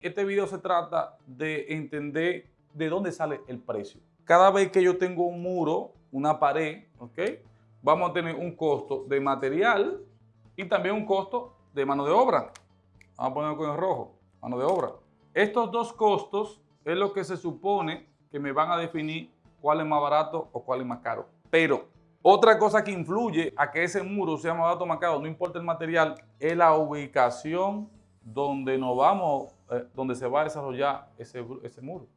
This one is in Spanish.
Este video se trata de entender de dónde sale el precio. Cada vez que yo tengo un muro, una pared, ¿ok? Vamos a tener un costo de material y también un costo de mano de obra. Vamos a ponerlo con el rojo, mano de obra. Estos dos costos es lo que se supone que me van a definir cuál es más barato o cuál es más caro. Pero otra cosa que influye a que ese muro sea más barato o más caro, no importa el material, es la ubicación donde nos vamos, eh, donde se va a desarrollar ese, ese muro.